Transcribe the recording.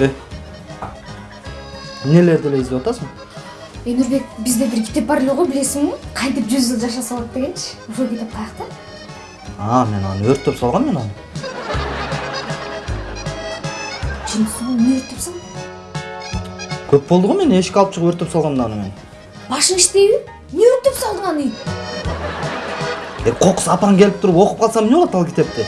э нелерди эле атасың энурбек бизде бир китеп бар эле го билесиңби кантип жүз жыл жашаса болот дегенчи ошол китеп каякта а мен аны өрттөп салгам мен аны чын эмне өрттөп салдың көп болду го мен эшикке алып чыгып өрттөп салгам да аны мен башың иштейби эмне өрттөп салдың аны кокус апаң келип туруп окуп калса эмне болот ал китепти